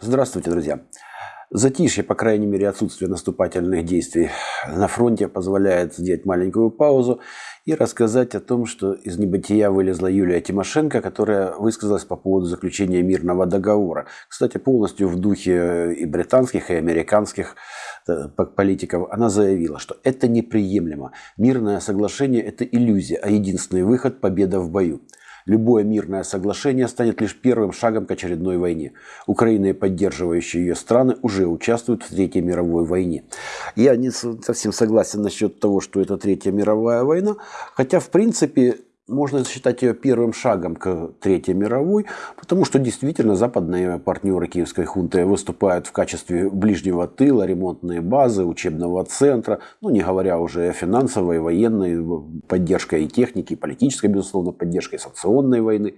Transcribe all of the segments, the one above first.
Здравствуйте, друзья. Затишье, по крайней мере, отсутствие наступательных действий на фронте позволяет сделать маленькую паузу и рассказать о том, что из небытия вылезла Юлия Тимошенко, которая высказалась по поводу заключения мирного договора. Кстати, полностью в духе и британских, и американских э, политиков. Она заявила, что это неприемлемо. Мирное соглашение – это иллюзия, а единственный выход – победа в бою. Любое мирное соглашение станет лишь первым шагом к очередной войне. Украина и поддерживающие ее страны уже участвуют в Третьей мировой войне. Я не совсем согласен насчет того, что это Третья мировая война, хотя в принципе можно считать ее первым шагом к Третьей мировой, потому что действительно западные партнеры киевской хунты выступают в качестве ближнего тыла, ремонтные базы, учебного центра, ну не говоря уже о финансовой, военной поддержке и техники, политической, безусловно, поддержкой санкционной войны.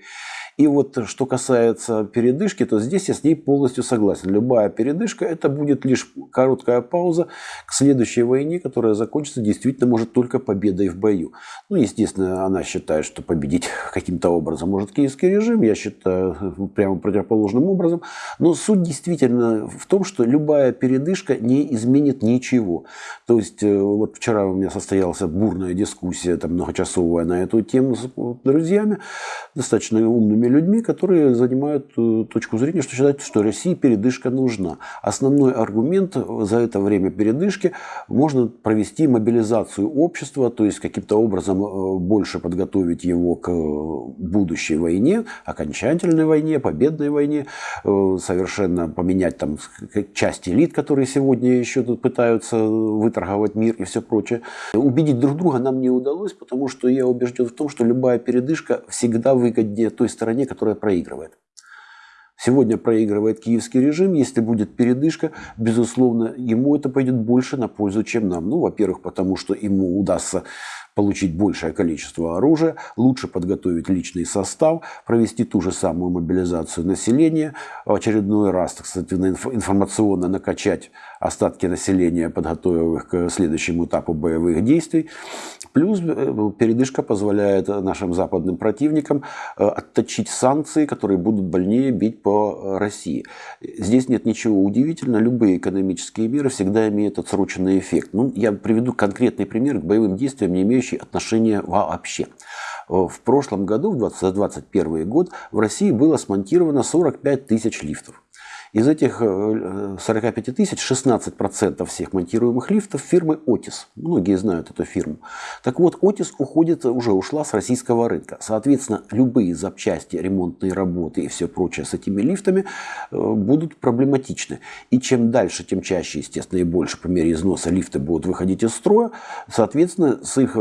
И вот что касается передышки, то здесь я с ней полностью согласен. Любая передышка это будет лишь короткая пауза к следующей войне, которая закончится действительно может только победой в бою. Ну, естественно, она считает, что победить каким-то образом может киевский режим. Я считаю прямо противоположным образом. Но суть действительно в том, что любая передышка не изменит ничего. То есть, э, вот вчера у меня состоялась бурная дискуссия, там многочасовая на эту тему с друзьями, достаточно умными умными людьми, которые занимают э, точку зрения, что считают, что России передышка нужна. Основной аргумент за это время передышки можно провести мобилизацию общества, то есть каким-то образом э, больше подготовить его к будущей войне, окончательной войне, победной войне, э, совершенно поменять там часть элит, которые сегодня еще тут пытаются выторговать мир и все прочее. Убедить друг друга нам не удалось, потому что я убежден в том, что любая передышка всегда выгоднее той стороне, которая проигрывает. Сегодня проигрывает киевский режим. Если будет передышка, безусловно, ему это пойдет больше на пользу, чем нам. Ну, во-первых, потому что ему удастся получить большее количество оружия, лучше подготовить личный состав, провести ту же самую мобилизацию населения, в очередной раз, так сказать, информационно накачать остатки населения, подготовив их к следующему этапу боевых действий. Плюс э, передышка позволяет нашим западным противникам э, отточить санкции, которые будут больнее бить по России. Здесь нет ничего удивительного. Любые экономические меры всегда имеют отсроченный эффект. Ну, я приведу конкретный пример к боевым действиям, не имеющий отношения вообще. В прошлом году, в 2021 год, в России было смонтировано 45 тысяч лифтов. Из этих 45 э, тысяч 16% всех монтируемых лифтов фирмы Otis. Многие знают эту фирму. Так вот, Otis уходит, уже ушла с российского рынка. Соответственно, любые запчасти, ремонтные работы и все прочее с этими лифтами э, будут проблематичны. И чем дальше, тем чаще, естественно, и больше по мере износа лифты будут выходить из строя. Соответственно, с их э,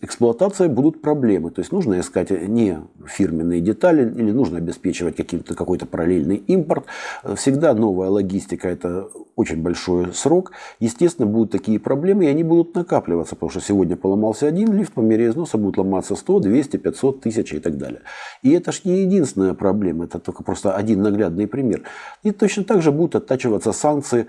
эксплуатацией будут проблемы. То есть нужно искать не фирменные детали или нужно обеспечивать какой-то параллельный импорт. Всегда новая логистика – это очень большой срок. Естественно, будут такие проблемы, и они будут накапливаться, потому что сегодня поломался один лифт, по мере износа будут ломаться 100, 200, 500, 1000 и так далее. И это же не единственная проблема, это только просто один наглядный пример. И точно так же будут оттачиваться санкции,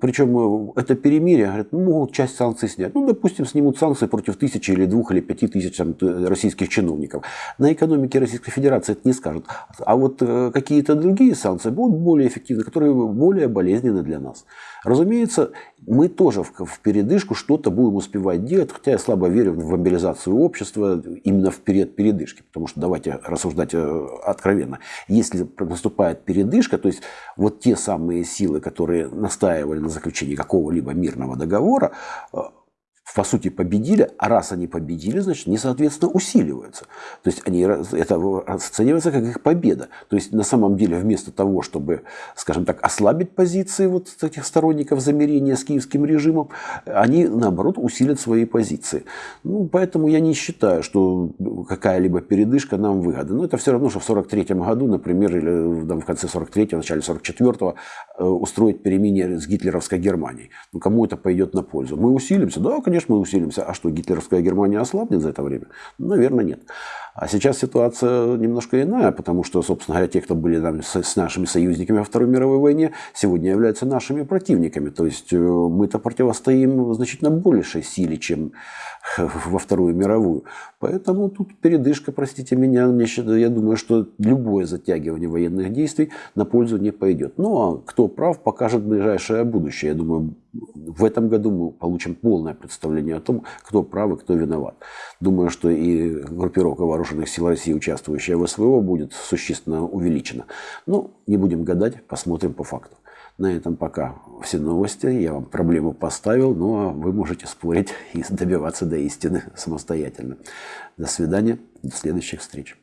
причем это перемирие, говорят, ну, могут часть санкций снять. Ну, допустим, снимут санкции против тысячи или двух или пяти тысяч там, российских чиновников. На экономике Российской Федерации это не скажут. А вот э, какие-то другие санкции будут более эффективны, которые более болезненны для нас. Разумеется, мы тоже в, передышку что-то будем успевать делать, хотя я слабо верю в мобилизацию общества именно в период передышки, потому что давайте рассуждать э, откровенно. Если наступает передышка, то есть вот те самые силы, которые настаивали на заключении какого-либо мирного договора, э, по сути, победили, а раз они победили, значит, они, соответственно, усиливаются. То есть они, это оценивается как их победа. То есть на самом деле вместо того, чтобы, скажем так, ослабить позиции вот этих сторонников замерения с киевским режимом, они, наоборот, усилят свои позиции. Ну, поэтому я не считаю, что какая-либо передышка нам выгода. Но это все равно, что в 43 году, например, или там, в конце 43-го, начале 44-го э, устроить перемирие с гитлеровской Германией. Ну, кому это пойдет на пользу? Мы усилимся? Да, конечно, мы усилимся. А что, гитлеровская Германия ослабнет за это время? Наверное, нет. А сейчас ситуация немножко иная, потому что, собственно говоря, те, кто были там, с, нашими союзниками во Второй мировой войне, сегодня являются нашими противниками. То есть э, мы-то противостоим значительно большей силе, чем во Вторую мировую. Поэтому тут передышка, простите меня, я думаю, что любое затягивание военных действий на пользу не пойдет. Ну а кто прав, покажет ближайшее будущее. Я думаю, в этом году мы получим полное представление о том, кто прав и кто виноват. Думаю, что и группировка вооруженных сил России, участвующая в СВО, будет существенно увеличена. Ну, не будем гадать, посмотрим по факту. На этом пока все новости. Я вам проблему поставил, ну а вы можете спорить и добиваться до истины самостоятельно. До свидания, до следующих встреч.